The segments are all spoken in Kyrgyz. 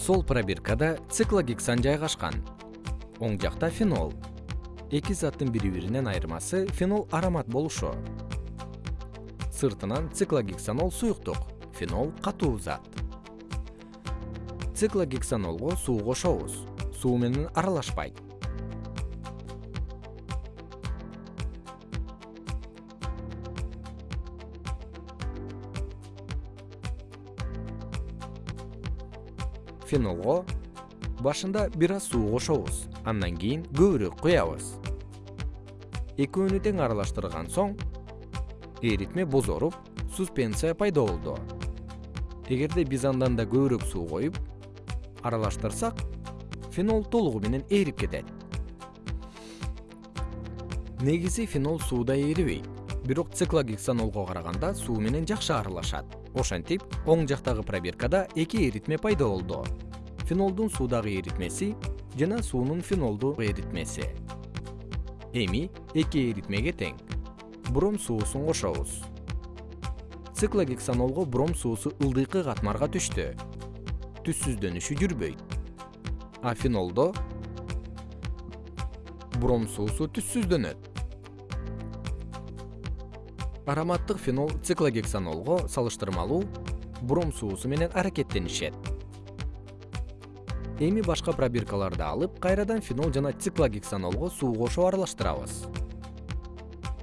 сол пробиркада циклогексан жайгашкан оң жакта фенол. Эки заттын бири биринен айырмасы фенол аромат болушу. Сыртынан циклогексанол суюктук фенол катуу зат. Циклогексанолго суу кошобуз суу менен аралашпайт фенолго башында бир аз суу кошобуз. Андан кийин көбүрөөк куябыз. Экөөнү тең аралаштырган соң эритме бозоруп суспенция пайда болду. Эгерде биз андан да көбүрөөк суу коюп аралаштырсак фенол толугу менен ээрип кетет. Негизи фенол сууда ээрибейт бирок циклогексанолго караганда суу менен жакшы аралашат. Ошентип оң жактагы пробиркада эки эритме пайда болду фенолдун суудагы эритмеси жана суунун фенолду эритмеси. Эми эки эритмеге тең. Бром суусун кошобуз циклогексанолго бром суусу ылдыйкы катмарга түштү. Түссүздөнүшү жүрбөйт. А фенолдо бром суусу түссүздөнөт. Ароматтык фенол циклогексанолго салыштырмалуу бром суусу менен аракеттенишет эми башка пробиркаларды алып кайрадан фенол жана циклогексанолго суу кошуп аралаштырабыз.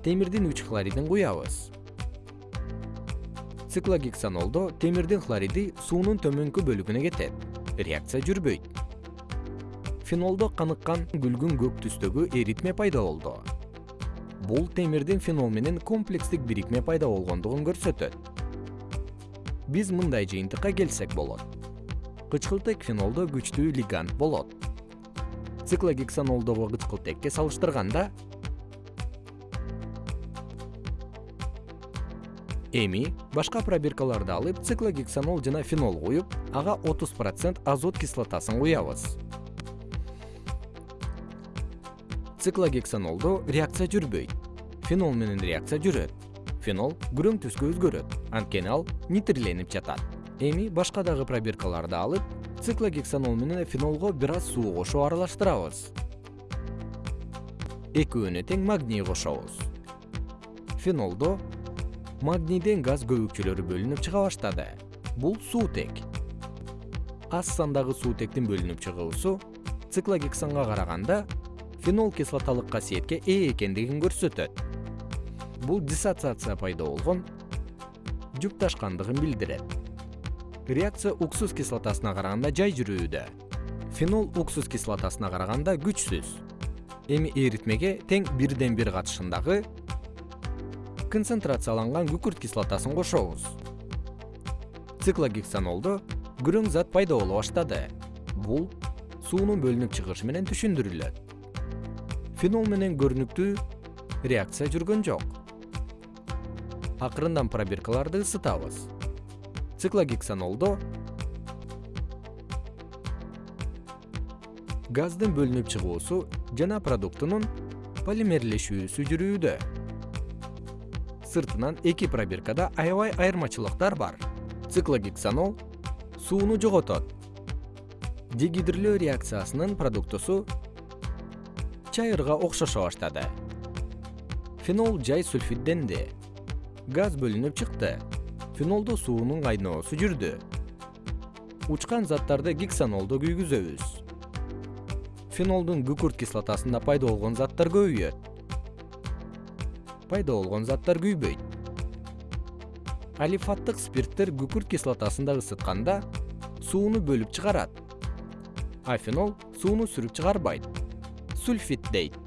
Темирдин үч хлоридин куябыз. Циклогексанолдо темирдин хлориди суунун төмөнкү бөлүгүнө кетет. Реакция жүрбөйт. Фенолдо каныккан күлгүн көк түстөгү эритме пайда болду. Бул темирдин фенол менен комплекстик бирикме пайда болгондугун көрсөтөт. Биз мындай жыйынтыкка келсек болот кычкылтек фенолдо күчтүү лигант болот. Циклогексанолдогу кычкылтекке салыштырганда эми башка пробиркаларды алып циклогексанол жана фенол куюп ага отуз процент азот кислотасын куябыз. Циклогексанолдо реакция жүрбөйт. Фенол менен реакция жүрөт. Фенол күрөң түскө өзгөрөт. Анткени ал нитриленип жатат эми башка дагы пробиркаларды алып циклогексанол менен фенолго бир аз суу кошуп аралаштырабыз. Экөөнө тең магний кошобуз. Фенолдо магнийден газ көбүкчөлөрү бөлүнүп чыга баштады. Бул суутек аз сандагы суутектин бөлүнүп чыгуусу циклогексанга караганда фенол кислоталык касиетке ээ экендигин көрсөтөт. Бул диссоциация пайда болгон жупташкандыгын билдирет реакция уксус кислотасына караганда жай жүрүүдө. Фенол уксус кислотасына караганда күчсүз. Эми эритмеге тең бирден бир катышындагы концентрацияланган күкүрт кислотасын кошобуз. Циклогексанолдо күрөң зат пайда боло баштады. Бул суунун бөлүнүп чыгышы менен түшүндүрүлөт. Фенол менен көрүнүктүү реакция жүргөн жок. Акырындан пробиркаларды ысытабыз циклогексанолдо газдын бөлүнүп чыгуусу жана продуктунун полимерлешүүсү жүрүүдө. Сыртынан эки пробиркада аябай айырмачылыктар бар. Циклогексанол сууну жоготот. Дегидрлөө реакциясынын продуктусу чайырга окшошо баштады. Фенол жай сульфидденди газ бөлүнүп чыкты фенолдо суунун кайноосу жүрдү. Учкан заттарды гексанолдо күйгүзөбүз. Фенолдун күкүрт кислотасында пайда болгон заттар көбөйөт. Пайда болгон заттар күйбөйт. Алифаттык спирттер күкүрт кислотасында ысытканда сууну бөлүп чыгарат а фенол сууну сүрүп чыгарбайт. Сульфид дейт